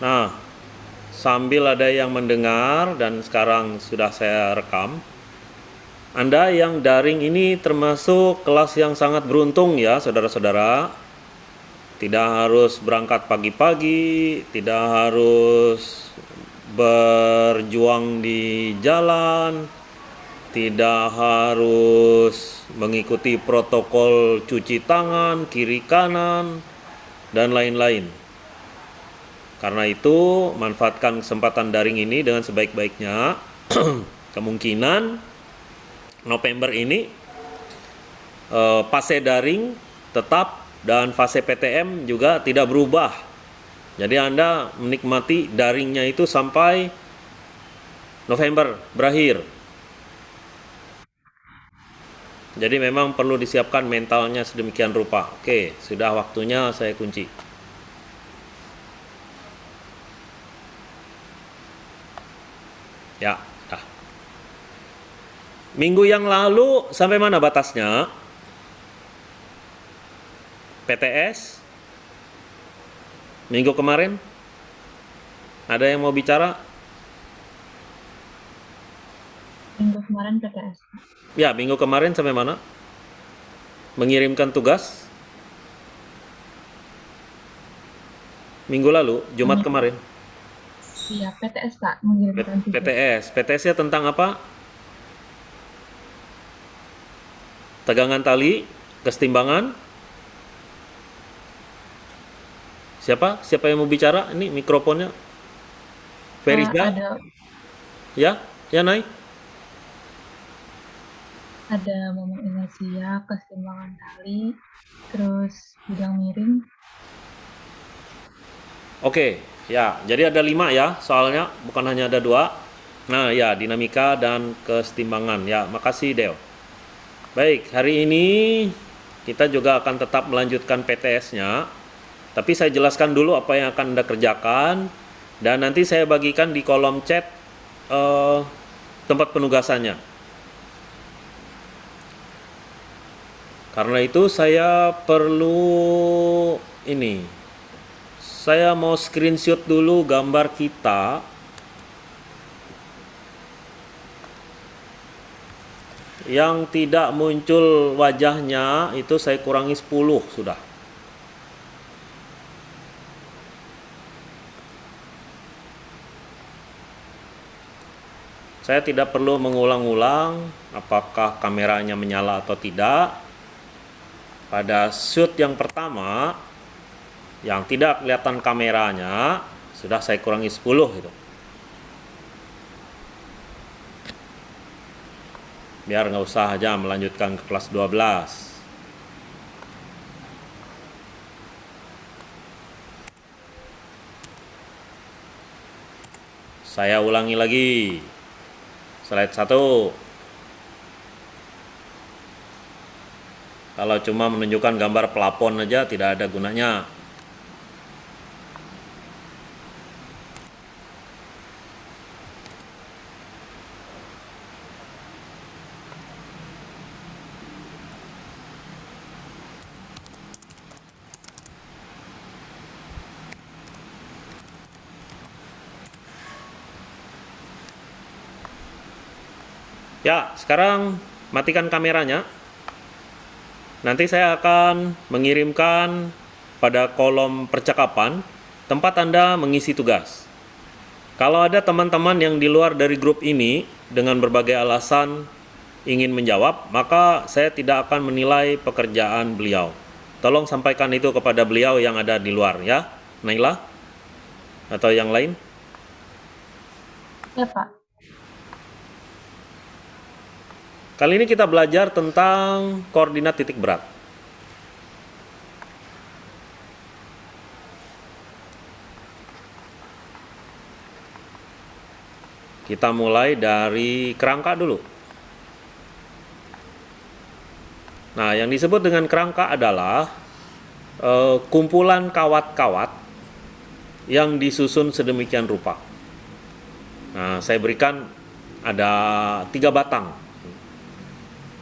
Nah, sambil ada yang mendengar dan sekarang sudah saya rekam. Anda yang daring ini termasuk kelas yang sangat beruntung ya, saudara-saudara. Tidak harus berangkat pagi-pagi, tidak harus berjuang di jalan, tidak harus mengikuti protokol cuci tangan, kiri kanan, dan lain-lain. Karena itu, manfaatkan kesempatan daring ini dengan sebaik-baiknya. Kemungkinan November ini eh, fase daring tetap dan fase PTM juga tidak berubah. Jadi Anda menikmati daringnya itu sampai November berakhir. Jadi memang perlu disiapkan mentalnya sedemikian rupa. Oke, sudah waktunya saya kunci. Ya, dah. Minggu yang lalu sampai mana batasnya? PTS? Minggu kemarin? Ada yang mau bicara? Minggu kemarin PTS. Ya, minggu kemarin sampai mana? Mengirimkan tugas? Minggu lalu, Jumat Hmm. kemarin. Iya, PTS Pak mengirimkan. PTS. PTS-nya tentang apa? Tegangan tali, kesetimbangan. Siapa? Siapa yang mau bicara? Ini mikrofonnya. Eh, Ferizda? ada Ya? Ya, Nay? ada momen inersia, kesetimbangan tali, terus bidang miring. Oke, ya. Jadi ada lima ya soalnya, bukan hanya ada dua. Nah, ya, dinamika dan kesetimbangan. Ya, makasih, Deo. Baik, hari ini kita juga akan tetap melanjutkan PTS-nya. Tapi saya jelaskan dulu apa yang akan Anda kerjakan. Dan nanti saya bagikan di kolom chat eh, tempat penugasannya. Karena itu saya perlu ini saya mau screenshot dulu gambar kita. Yang tidak muncul wajahnya itu saya kurangi 10 sudah. Saya tidak perlu mengulang-ulang apakah kameranya menyala atau tidak. Pada shoot yang pertama yang tidak kelihatan kameranya sudah saya kurangi 10 itu biar nggak usah aja melanjutkan ke kelas 12 saya ulangi lagi. Slide 1 kalau cuma menunjukkan gambar pelapon aja tidak ada gunanya Ya, sekarang matikan kameranya. Nanti saya akan mengirimkan pada kolom percakapan tempat Anda mengisi tugas. Kalau ada teman-teman yang di luar dari grup ini dengan berbagai alasan ingin menjawab, maka saya tidak akan menilai pekerjaan beliau. Tolong sampaikan itu kepada beliau yang ada di luar ya, Naila atau yang lain. Ya Pak, Kali ini kita belajar tentang koordinat titik berat. Kita mulai dari kerangka dulu. Nah, yang disebut dengan kerangka adalah eh, kumpulan kawat-kawat yang disusun sedemikian rupa. Nah, saya berikan ada tiga batang.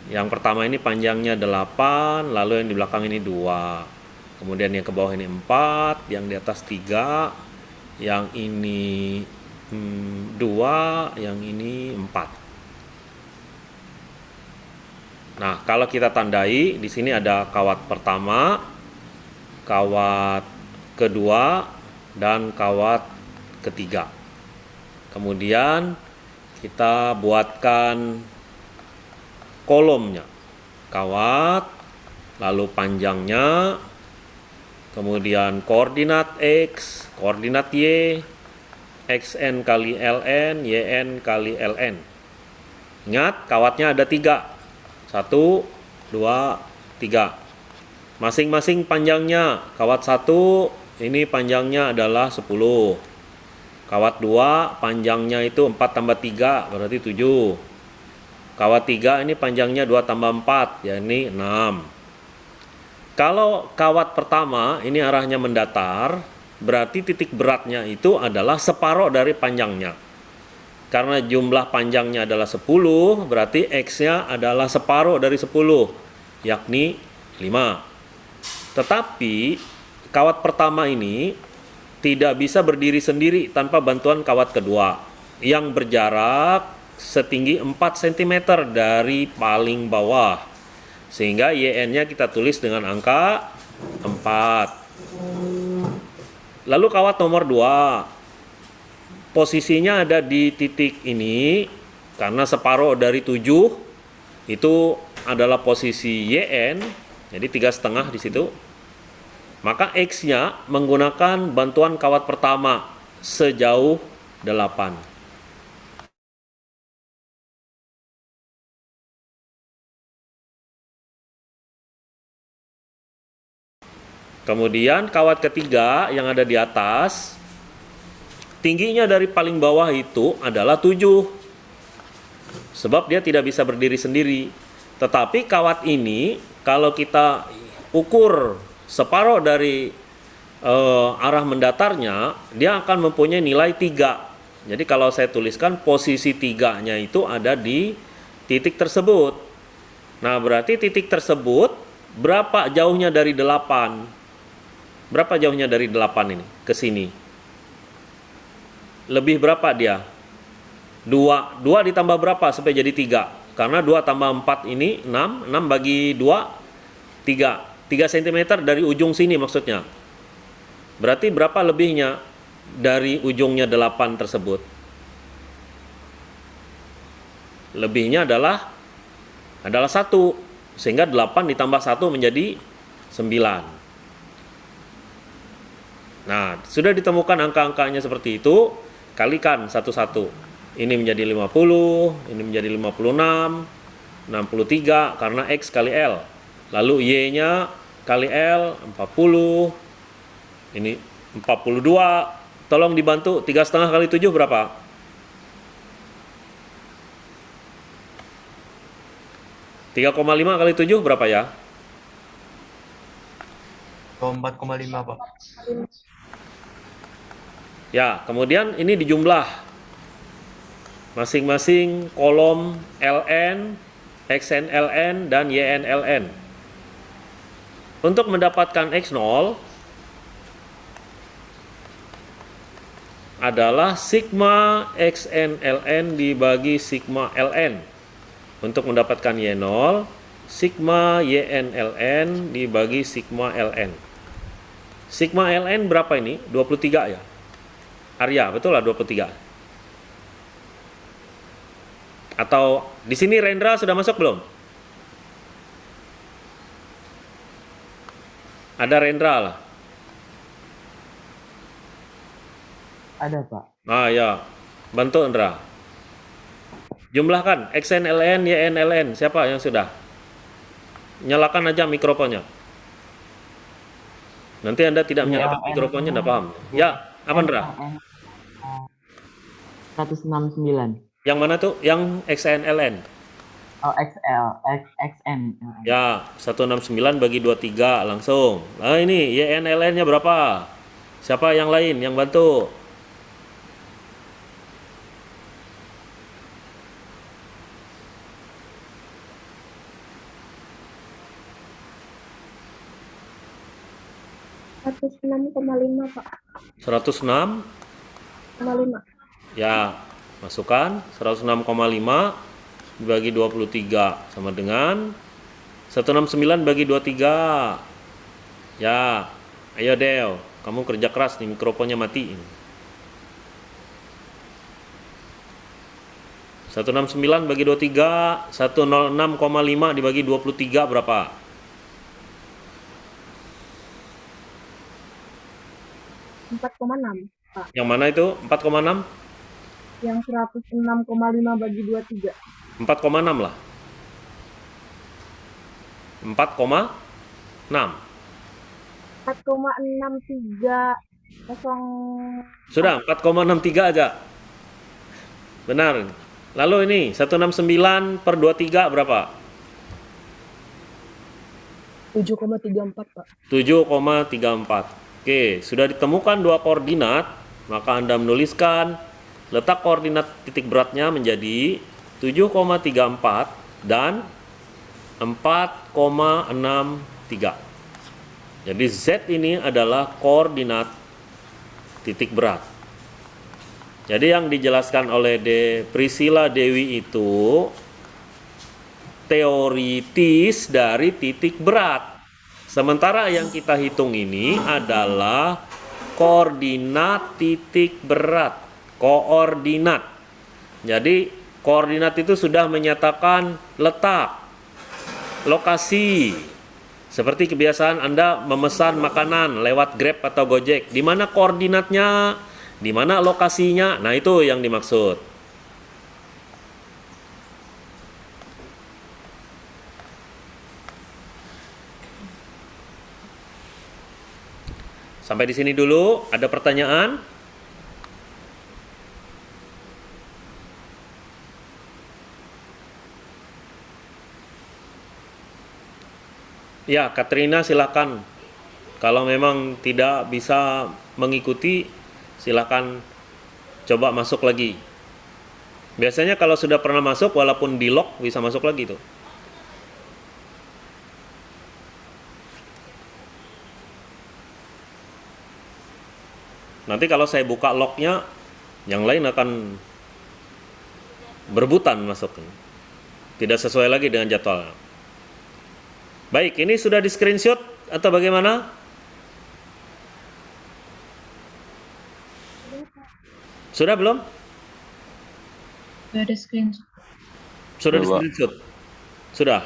Yang pertama ini panjangnya 8, lalu yang di belakang ini 2. Kemudian yang ke bawah ini 4, yang di atas 3, yang ini hmm, dua, yang ini empat. Nah, kalau kita tandai, di sini ada kawat pertama, kawat kedua, dan kawat ketiga. Kemudian kita buatkan kolomnya, kawat, lalu panjangnya, kemudian koordinat X, koordinat Y, XN kali LN, YN kali LN. Ingat, kawatnya ada tiga. Satu, dua, tiga. Masing-masing panjangnya, kawat satu, ini panjangnya adalah 10. Kawat dua, panjangnya itu 4 tambah 3, berarti 7. Kawat tiga ini panjangnya 2 tambah 4, ya ini 6. Kalau kawat pertama ini arahnya mendatar, berarti titik beratnya itu adalah separuh dari panjangnya. Karena jumlah panjangnya adalah 10, berarti X-nya adalah separuh dari 10, yakni 5. Tetapi kawat pertama ini tidak bisa berdiri sendiri tanpa bantuan kawat kedua yang berjarak setinggi 4 cm dari paling bawah. Sehingga YN-nya kita tulis dengan angka 4. Lalu kawat nomor 2 posisinya ada di titik ini karena separuh dari 7 itu adalah posisi YN jadi tiga setengah di situ maka X-nya menggunakan bantuan kawat pertama sejauh 8 Kemudian kawat ketiga yang ada di atas tingginya dari paling bawah itu adalah 7 sebab dia tidak bisa berdiri sendiri. Tetapi kawat ini kalau kita ukur separuh dari uh, arah mendatarnya dia akan mempunyai nilai 3 jadi kalau saya tuliskan posisi tiganya itu ada di titik tersebut. Nah berarti titik tersebut berapa jauhnya dari 8 berapa jauhnya dari 8 ini ke sini lebih berapa dia? Dua, dua ditambah berapa sampai jadi tiga? Karena dua tambah empat ini enam, enam bagi dua tiga, tiga cm dari ujung sini maksudnya. Berarti berapa lebihnya dari ujungnya delapan tersebut? Lebihnya adalah adalah satu, sehingga delapan ditambah satu menjadi sembilan. Nah, sudah ditemukan angka-angkanya seperti itu, kalikan satu-satu. Ini menjadi 50, ini menjadi 56, 63 karena X kali L. Lalu Y-nya kali L 40. Ini 42. Tolong dibantu 3,5 kali 7 berapa? Tiga koma lima kali tujuh berapa ya? 4,5 Pak. Ya, kemudian ini dijumlah masing-masing kolom LN, XNLN, dan YNLN. Untuk mendapatkan X0 adalah sigma XNLN dibagi sigma LN. Untuk mendapatkan Y0, sigma YNLN dibagi sigma LN. Sigma LN berapa ini? 23 ya? Arya, betul lah 23. Atau di sini Rendra sudah masuk belum? Ada Rendra lah. Ada, Pak. Ah ya, bantu Rendra. Jumlahkan XNLN, YNLN. Siapa yang sudah? Nyalakan aja mikrofonnya. Nanti Anda tidak menyalakan mikrofonnya, tidak paham. Ya, apa Ndra? 169. Yang mana tuh? Yang XNLN? Oh, XL, X, XN. Ya, 169 bagi 23 langsung. Nah ini YNLN-nya berapa? Siapa yang lain yang bantu? Seratus enam koma lima pak. 106 Ya, masukkan 106,5 dibagi 23 sama dengan 169 bagi 23. Ya, ayo Del, kamu kerja keras nih mikrofonnya matiin. 169 bagi 23, 106,5 dibagi 23 berapa? empat koma enam Pak. Yang mana itu? 4,6? Yang 106,5 bagi 23. 4,6 lah. 4,6. 4,63 kosong Sudah, 4,63 aja. Benar. Lalu ini 169 per 23 berapa? 7,34 Pak. 7,34. Oke, sudah ditemukan dua koordinat, maka Anda menuliskan letak koordinat titik beratnya menjadi 7,34 dan 4,63. Jadi Z ini adalah koordinat titik berat. Jadi yang dijelaskan oleh De Priscilla Dewi itu teoritis dari titik berat. Sementara yang kita hitung ini adalah koordinat titik berat, koordinat. Jadi koordinat itu sudah menyatakan letak, lokasi. Seperti kebiasaan Anda memesan makanan lewat Grab atau Gojek, di mana koordinatnya, di mana lokasinya. Nah, itu yang dimaksud. Sampai di sini dulu. Ada pertanyaan? Ya, Katrina silakan. Kalau memang tidak bisa mengikuti, silakan coba masuk lagi. Biasanya kalau sudah pernah masuk, walaupun di lock bisa masuk lagi tuh. Nanti kalau saya buka locknya, yang lain akan berebutan masuk. Tidak sesuai lagi dengan jadwal. Baik, ini sudah di screenshot atau bagaimana? Sudah belum? Udah ada screenshot. Sudah di Sudah, Pak. screenshot? Sudah?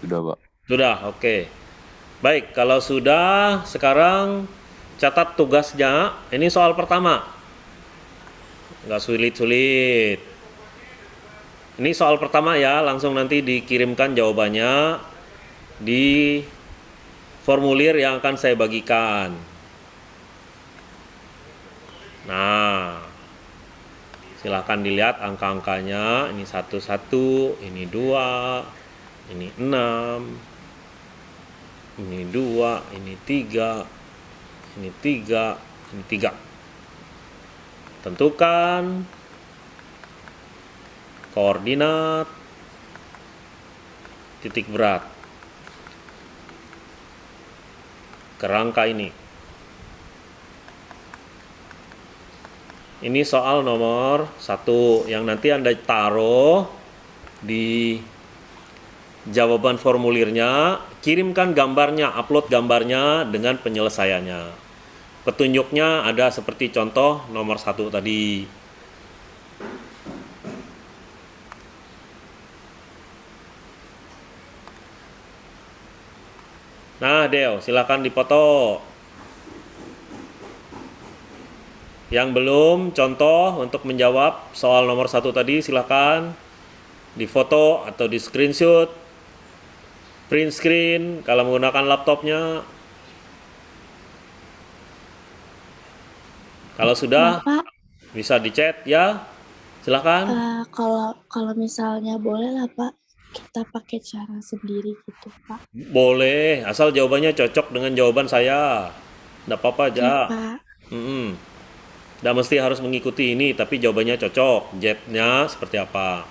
Sudah, Pak. Sudah, oke. Baik, kalau sudah, sekarang catat tugasnya. Ini soal pertama. Nggak sulit-sulit. Ini soal pertama ya, langsung nanti dikirimkan jawabannya di formulir yang akan saya bagikan. Nah, silahkan dilihat angka-angkanya. Ini satu satu, ini dua, ini enam, ini dua, ini tiga, ini tiga, ini tiga. Tentukan koordinat titik berat kerangka ini. Ini soal nomor satu yang nanti Anda taruh di jawaban formulirnya, kirimkan gambarnya, upload gambarnya dengan penyelesaiannya. Petunjuknya ada seperti contoh nomor satu tadi. Nah, Deo, silakan dipoto. Yang belum contoh untuk menjawab soal nomor satu tadi silakan difoto atau di screenshot, print screen kalau menggunakan laptopnya. Kalau sudah Bapak, bisa dicat ya, silakan. eh, kalau kalau misalnya boleh lah Pak, kita pakai cara sendiri gitu Pak. Boleh, asal jawabannya cocok dengan jawaban saya. Nggak apa-apa aja. Pak. Mm-mm. Nggak mesti harus mengikuti ini, tapi jawabannya cocok. Jetnya seperti apa?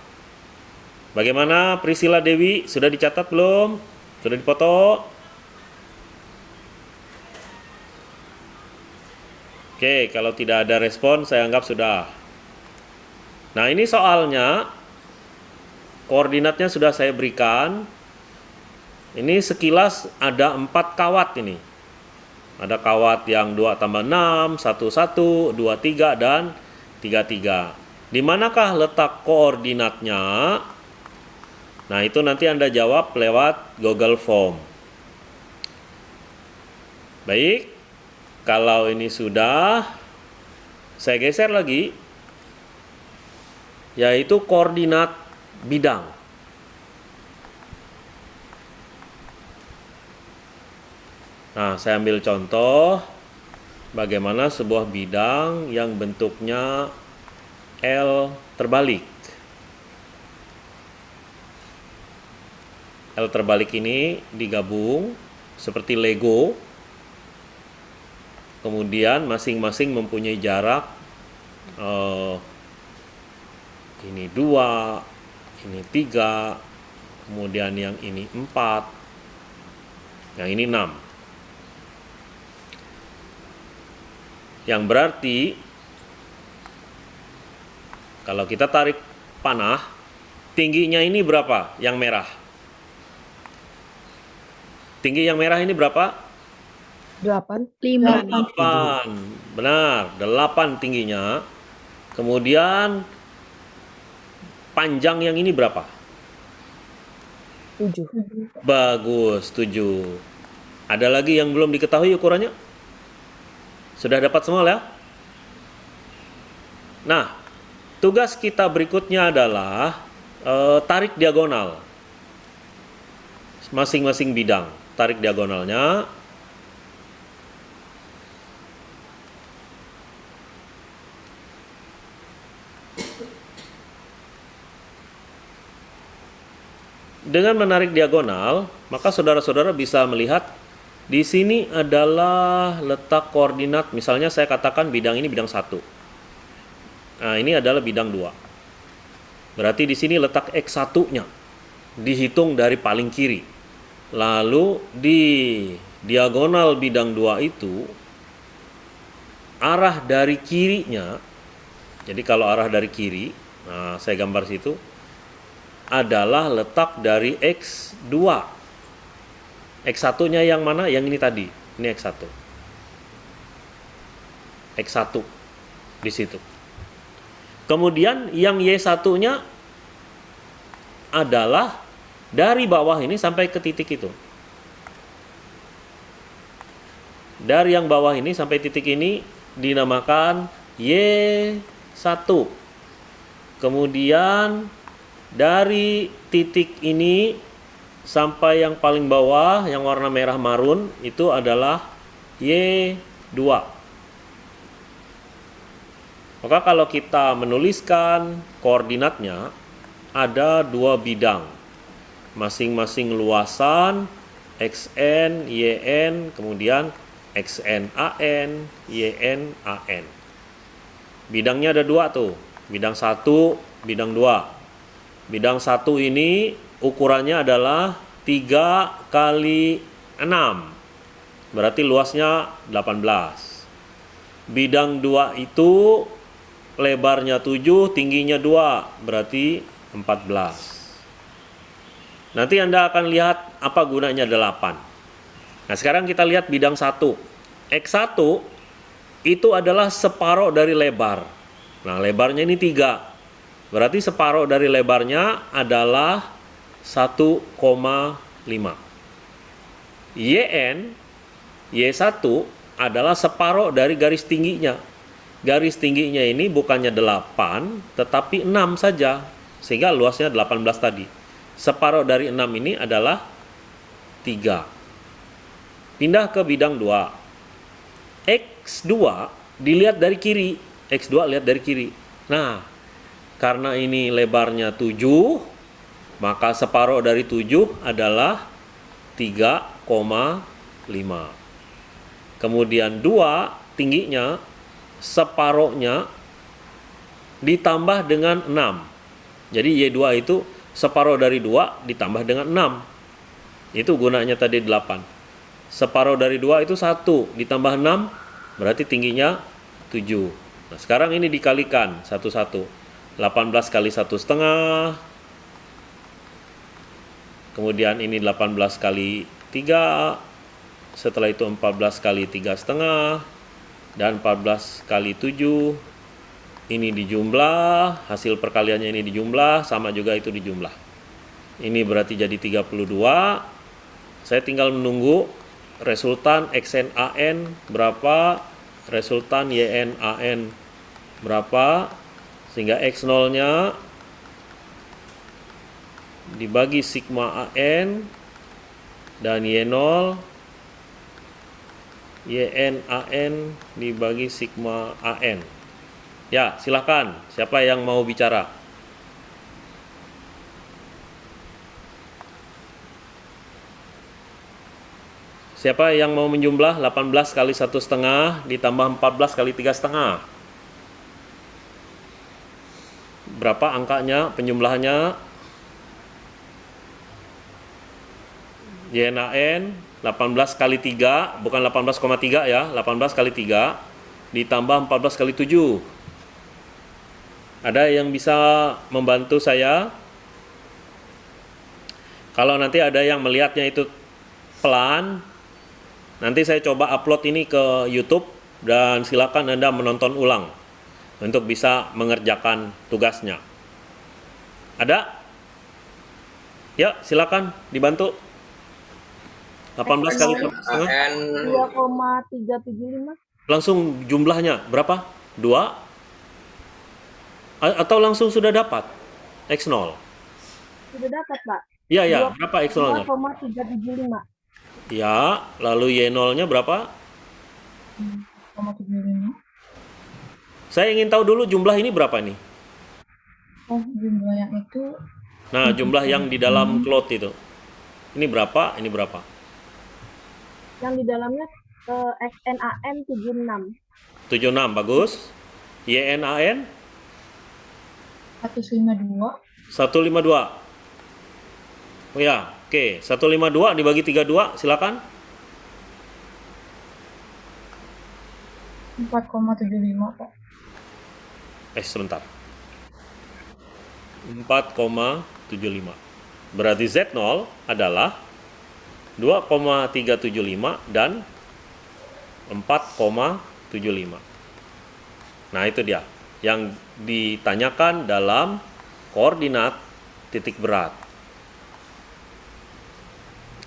Bagaimana Priscilla Dewi? Sudah dicatat belum? Sudah dipoto? Oke, kalau tidak ada respon, saya anggap sudah. Nah, ini soalnya koordinatnya sudah saya berikan. Ini sekilas ada empat kawat ini. Ada kawat yang 2 tambah 6, 1, 1, 2, 3, dan 3, 3. Di manakah letak koordinatnya? Nah, itu nanti Anda jawab lewat Google Form. Baik, kalau ini sudah, saya geser lagi, yaitu koordinat bidang. Nah, saya ambil contoh bagaimana sebuah bidang yang bentuknya L terbalik. L terbalik ini digabung seperti Lego. Kemudian masing-masing mempunyai jarak eh, ini dua, ini tiga, kemudian yang ini empat, yang ini enam. Yang berarti kalau kita tarik panah, tingginya ini berapa? Yang merah. Tinggi yang merah ini berapa? Delapan. Lima. 8. Benar, 8 tingginya. Kemudian panjang yang ini berapa? Tujuh. Bagus, 7. Ada lagi yang belum diketahui ukurannya? Sudah dapat semua ya? Nah, tugas kita berikutnya adalah eh, tarik diagonal. Masing-masing bidang, tarik diagonalnya. Dengan menarik diagonal, maka saudara-saudara bisa melihat di sini adalah letak koordinat. Misalnya saya katakan bidang ini bidang satu. Nah, ini adalah bidang dua. Berarti di sini letak X1-nya dihitung dari paling kiri. Lalu di diagonal bidang dua itu arah dari kirinya. Jadi kalau arah dari kiri, nah saya gambar situ adalah letak dari X2. X1-nya yang mana? Yang ini tadi. Ini X1. X1 di situ. Kemudian yang Y1-nya adalah dari bawah ini sampai ke titik itu. Dari yang bawah ini sampai titik ini dinamakan Y1. Kemudian dari titik ini sampai yang paling bawah yang warna merah marun itu adalah Y2. Maka kalau kita menuliskan koordinatnya ada dua bidang. Masing-masing luasan XN, YN, kemudian XNAN, YNAN. Bidangnya ada dua tuh. Bidang satu, bidang dua. Bidang satu ini ukurannya adalah 3 kali 6. Berarti luasnya 18. Bidang 2 itu lebarnya 7, tingginya 2, berarti 14. Nanti Anda akan lihat apa gunanya 8. Nah, sekarang kita lihat bidang 1. X1 itu adalah separoh dari lebar. Nah, lebarnya ini 3. Berarti separoh dari lebarnya adalah 1,5. YN Y1 adalah separoh dari garis tingginya. Garis tingginya ini bukannya 8, tetapi 6 saja. Sehingga luasnya 18 tadi. Separoh dari 6 ini adalah 3. Pindah ke bidang 2. X2 dilihat dari kiri. X2 lihat dari kiri. Nah, karena ini lebarnya 7, maka separoh dari 7 adalah 3,5. Kemudian 2 tingginya separohnya ditambah dengan 6. Jadi Y2 itu separoh dari 2 ditambah dengan 6. Itu gunanya tadi 8. Separoh dari 2 itu 1 ditambah 6 berarti tingginya 7. Nah, sekarang ini dikalikan satu-satu. 18 kali satu setengah. Kemudian ini 18 kali 3. Setelah itu 14 kali 3 setengah. Dan 14 kali 7. Ini dijumlah. Hasil perkaliannya ini dijumlah. Sama juga itu dijumlah. Ini berarti jadi 32. Saya tinggal menunggu resultan XNAN berapa, resultan YNAN berapa, sehingga X0 nya dibagi sigma AN dan Y0 YNAN dibagi sigma AN. Ya, silakan. Siapa yang mau bicara? Siapa yang mau menjumlah 18 kali satu setengah ditambah 14 kali tiga setengah? Berapa angkanya penjumlahannya? YNAN 18 kali 3 bukan 18,3 ya 18 kali 3 ditambah 14 kali 7 ada yang bisa membantu saya? Kalau nanti ada yang melihatnya itu pelan nanti saya coba upload ini ke YouTube dan silakan Anda menonton ulang untuk bisa mengerjakan tugasnya ada? ya silakan dibantu 18 kali setengah 2,375. langsung jumlahnya berapa? 2 A- atau langsung sudah dapat X0 Sudah dapat, Pak. iya ya Dua- berapa X0 nya 2,375. ya lalu Y0 nya berapa 0,75. Saya ingin tahu dulu jumlah ini berapa nih? Oh, jumlah yang itu. Nah jumlah yang di dalam cloud itu. Ini berapa? Ini berapa? Yang di dalamnya eh, XNAN 76. 76 bagus. YNAN 152. 152 oh ya oke. 152 dibagi 32 silakan. 4,75, Pak. Eh sebentar. 4,75. Berarti Z0 adalah 2,375 dan 4,75. Nah, itu dia yang ditanyakan dalam koordinat titik berat.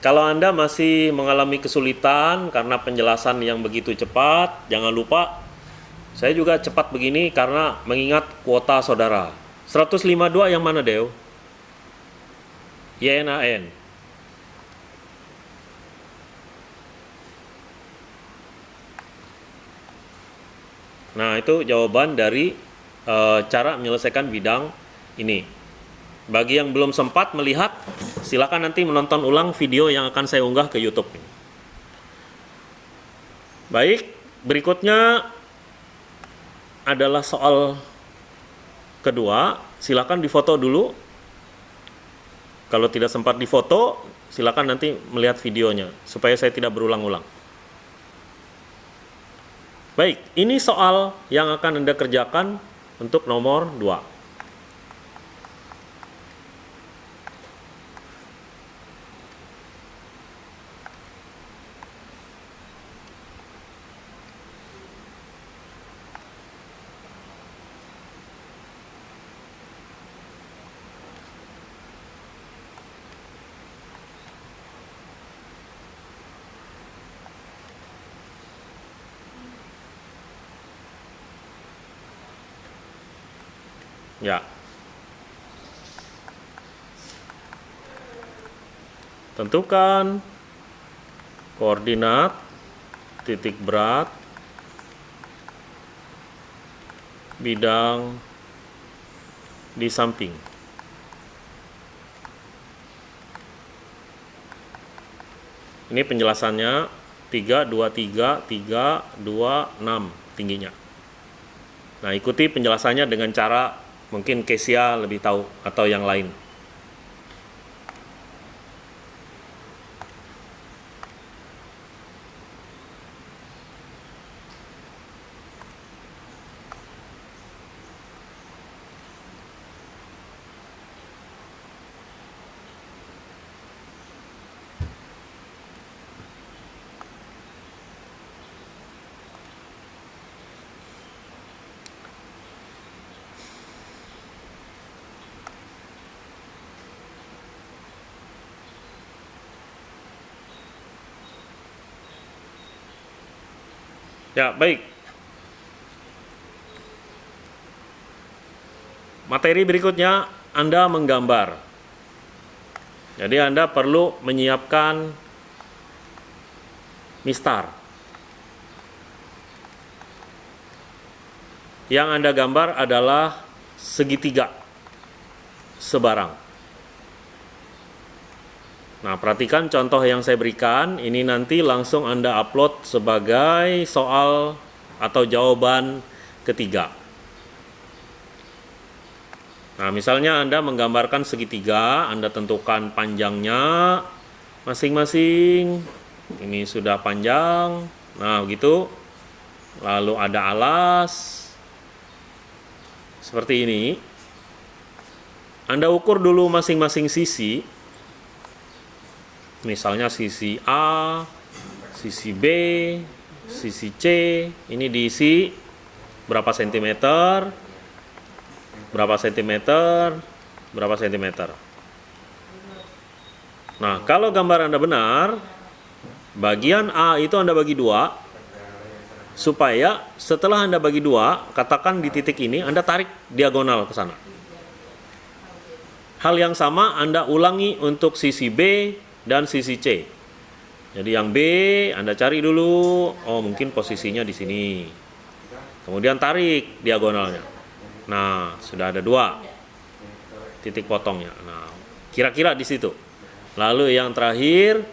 Kalau Anda masih mengalami kesulitan karena penjelasan yang begitu cepat, jangan lupa saya juga cepat begini karena mengingat kuota saudara. 152 yang mana, Dew? YNAN. Nah, itu jawaban dari eh, cara menyelesaikan bidang ini. Bagi yang belum sempat melihat, silakan nanti menonton ulang video yang akan saya unggah ke YouTube. Baik, berikutnya adalah soal kedua. Silakan difoto dulu. Kalau tidak sempat difoto, silakan nanti melihat videonya supaya saya tidak berulang-ulang. Baik, ini soal yang akan Anda kerjakan untuk nomor 2. Ya. Tentukan koordinat titik berat bidang di samping. Ini penjelasannya 3 2 3 3 2 6 tingginya. Nah, ikuti penjelasannya dengan cara mungkin Kesia lebih tahu atau yang lain. Ya, baik. Materi berikutnya Anda menggambar. Jadi Anda perlu menyiapkan mistar. Yang Anda gambar adalah segitiga sebarang. Nah, perhatikan contoh yang saya berikan. Ini nanti langsung Anda upload sebagai soal atau jawaban ketiga. Nah, misalnya Anda menggambarkan segitiga, Anda tentukan panjangnya masing-masing. Ini sudah panjang. Nah, begitu. Lalu ada alas. Seperti ini. Anda ukur dulu masing-masing sisi. Misalnya sisi A, sisi B, sisi C. Ini diisi berapa sentimeter, berapa sentimeter, berapa sentimeter. Nah, kalau gambar Anda benar, bagian A itu Anda bagi dua, supaya setelah Anda bagi dua, katakan di titik ini, Anda tarik diagonal ke sana. Hal yang sama Anda ulangi untuk sisi B dan sisi C. Jadi yang B Anda cari dulu, oh mungkin posisinya di sini. Kemudian tarik diagonalnya. Nah, sudah ada dua titik potongnya. Nah, kira-kira di situ. Lalu yang terakhir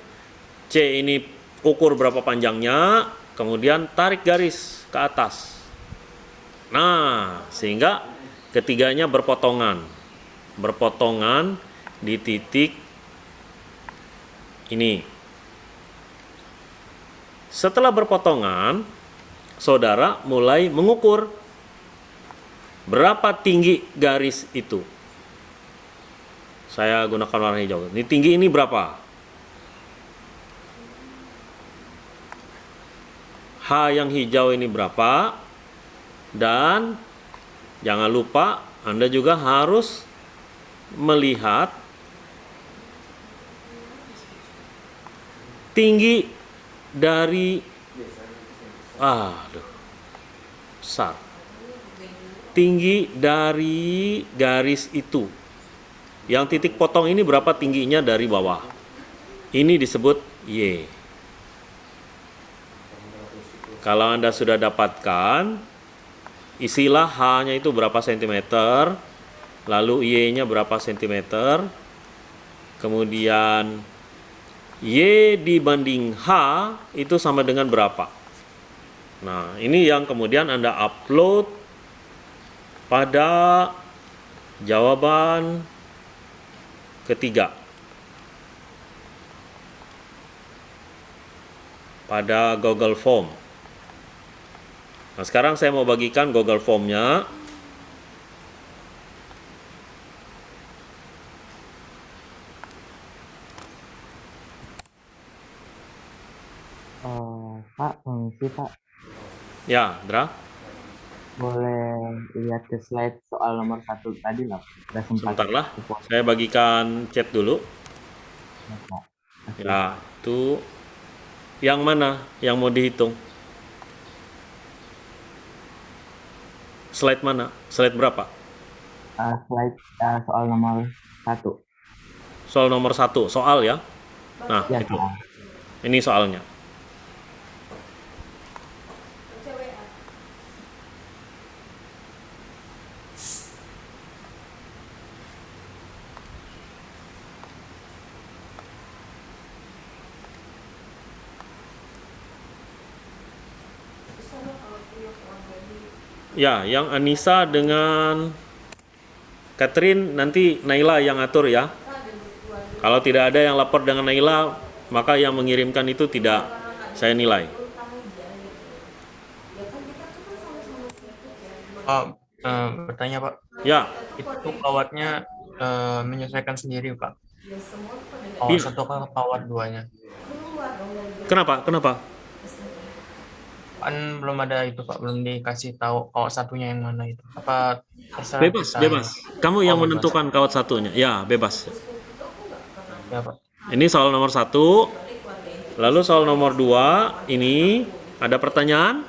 C ini ukur berapa panjangnya, kemudian tarik garis ke atas. Nah, sehingga ketiganya berpotongan. Berpotongan di titik ini. Setelah berpotongan, saudara mulai mengukur berapa tinggi garis itu. Saya gunakan warna hijau. Ini tinggi ini berapa? H yang hijau ini berapa? Dan jangan lupa Anda juga harus melihat tinggi dari aduh besar. Tinggi dari garis itu. Yang titik potong ini berapa tingginya dari bawah? Ini disebut Y. Kalau anda sudah dapatkan isilah H nya itu berapa sentimeter lalu Y nya berapa sentimeter kemudian Y dibanding H itu sama dengan berapa? Nah, ini yang kemudian Anda upload pada jawaban ketiga. Pada Google Form. Nah, sekarang saya mau bagikan Google Form-nya. Oh, Pak, permisi Pak. Ya, Dra. Boleh lihat ke slide soal nomor satu tadi lah. Udah sempat. Sebentar lah. Saya bagikan chat dulu. ya. Ya, itu yang mana yang mau dihitung? Slide mana? Slide berapa? Ah, slide ah, soal nomor satu. Soal nomor satu, soal ya. Nah, Ya, itu. soal. ini soalnya. Ya, yang Anissa dengan Catherine nanti Naila yang atur ya. Kalau tidak ada yang lapor dengan Naila, maka yang mengirimkan itu tidak saya nilai. Pak, eh, bertanya Pak, Ya, itu kawatnya eh, menyesuaikan sendiri Pak? Kawat Iya. satu ke kawat duanya? kenapa? Kenapa? Kan belum ada itu Pak, belum dikasih tahu kawat satunya yang mana itu. Apa Bebas, kita? bebas. Kamu yang Oh, bebas. menentukan kawat satunya. Ya, bebas. Ya Pak. Ini soal nomor satu. Lalu soal nomor dua, ini ada pertanyaan?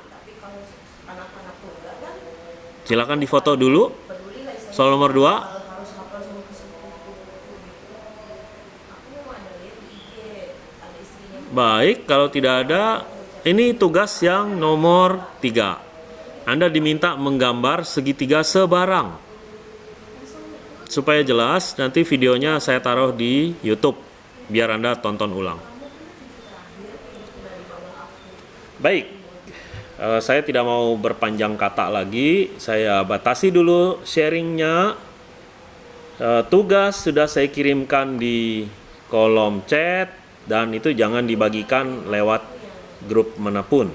Silakan difoto dulu. Soal nomor 2. Baik, kalau tidak ada, ini tugas yang nomor 3. Anda diminta menggambar segitiga sebarang. Supaya jelas, nanti videonya saya taruh di YouTube biar Anda tonton ulang. Baik, eh, saya tidak mau berpanjang kata lagi. Saya batasi dulu sharingnya. Eh, tugas sudah saya kirimkan di kolom chat dan itu jangan dibagikan lewat grup mana pun.